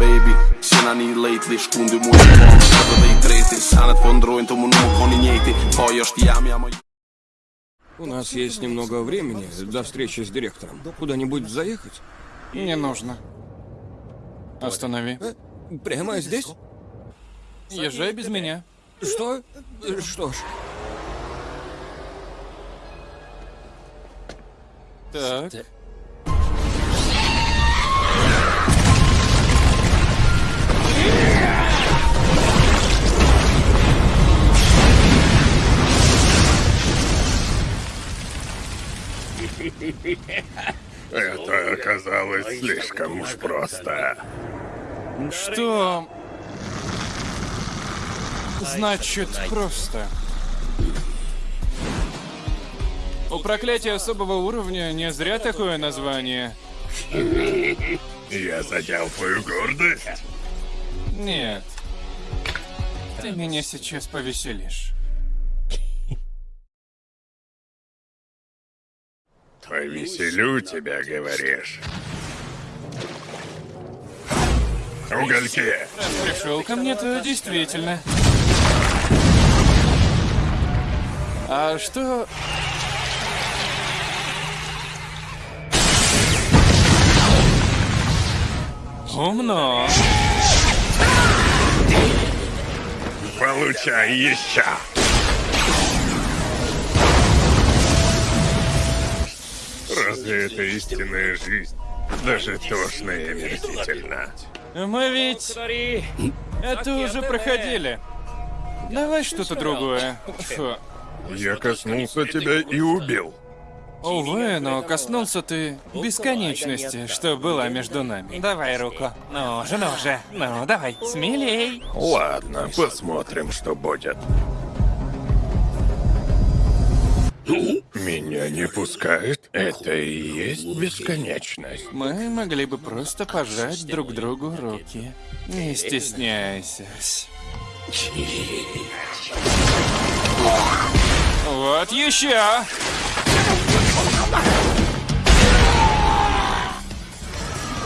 baby Sinani lately Shkundy mu e pom Edhe dhe i treti Sanet po ndrojnë të mu nuk koni njejti Po është jam jam У нас есть немного времени до встречи с директором. Куда-нибудь заехать? Не нужно. Останови. Э, Прямо здесь? Езжай без меня. Что? Что ж, Так. Слишком уж просто. Что... Значит, просто. У проклятия особого уровня не зря такое название. Я задел твою гордость? Нет. Ты меня сейчас повеселишь. Повеселю тебя, говоришь. Угольки! Раз пришел ко мне, то действительно. А что... Умно. Получай еще! Разве это истинная жизнь? Даже тошно и омерзительно. Мы ведь... Это уже проходили. Давай что-то другое. Фу. Я коснулся тебя и убил. Увы, но коснулся ты бесконечности, что была между нами. Давай руку. Ну же, ну же. Ну, давай, смелей. Ладно, посмотрим, что будет. Меня не пускают? Это и есть бесконечность. Мы могли бы просто пожать друг другу руки. Не стесняйся. Вот еще.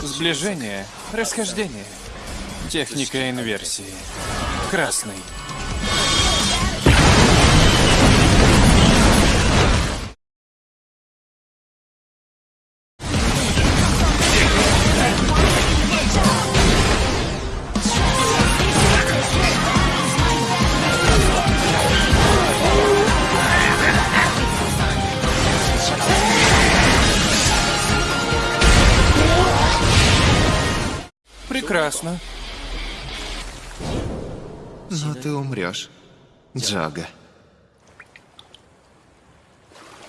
Сближение, расхождение. Техника инверсии. Красный. Прекрасно. Но ты умрешь, Джага.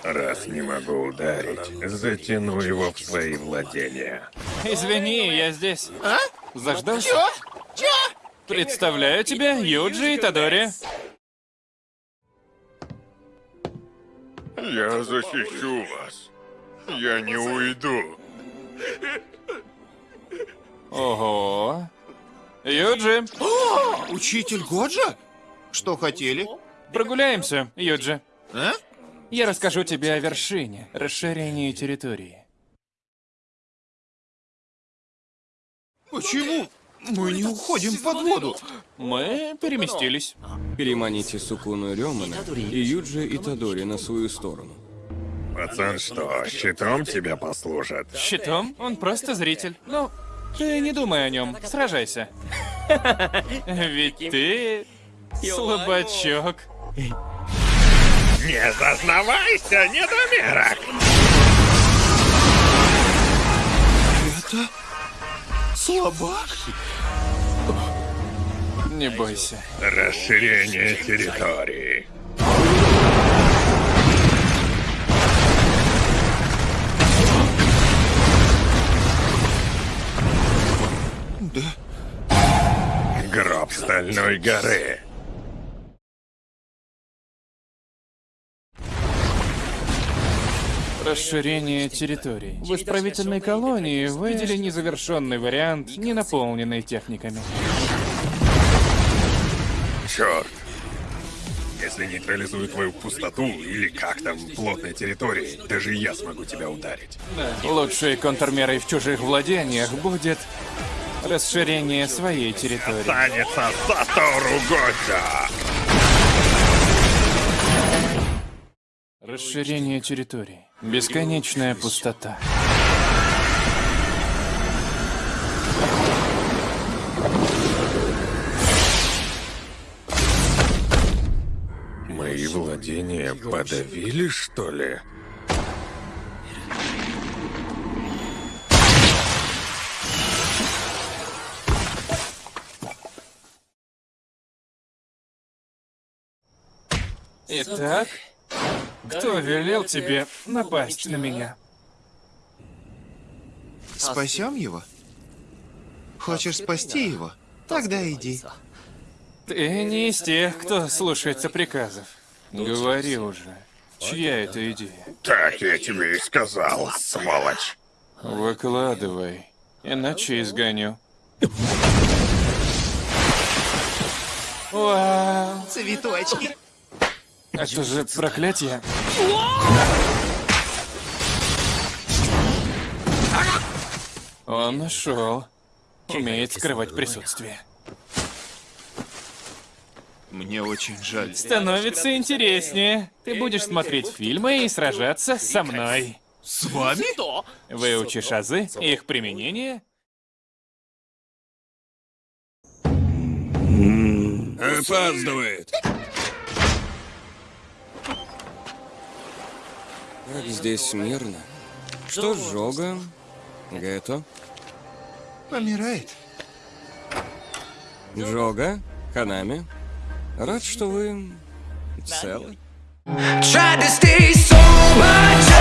Раз не могу ударить, затяну его в свои владения. Извини, я здесь. А? Заждался? Чё? Чё? Представляю тебе Юджи и Тадори. Я защищу вас. Я не уйду. Ого. Юджи, Учитель Годжа? Что хотели? прогуляемся, Юджи. А? Я расскажу тебе о вершине, расширении территории. Почему? Мы не уходим под воду. Мы переместились. переманите Сукуну Рёмана и Юджи и Тадори на свою сторону. Пацан что, щитом тебя послужит? Щитом? Он просто зритель. Ну, ты не думай о нем, сражайся. Ведь ты слабачок. Не зазнавайся, недомерок! Это... Слабак? Не бойся. Расширение территории. Гроб Стальной горы. Расширение территорий. В исправительной колонии вы видели незавершенный вариант, не наполненный техниками. Черт. Если нейтрализую твою пустоту, или как там, плотной территории, даже я смогу тебя ударить. Лучшей контрмерой в чужих владениях будет Расширение своей территории. Останется Сатору Годжа! Расширение территории. Бесконечная пустота. Мои владения подавили, что ли? Итак, кто велел тебе напасть на меня? Спасем его? Хочешь спасти его? Тогда иди. Ты не из тех, кто слушается приказов. Говори уже, чья это идея? Так я тебе и сказал, сволочь. Выкладывай, иначе изгоню. Вау, Цветочки. Это же проклятие. Он нашел. Умеет скрывать присутствие. Мне очень жаль. Становится интереснее. Ты будешь смотреть фильмы и сражаться со мной. С вами? Выучишь азы, их применение. Опаздывает. Здесь мирно. Что с Жога? Гетто? Помирает. Джога? Ханами? Рад, что вы целы. Tried to stay sober,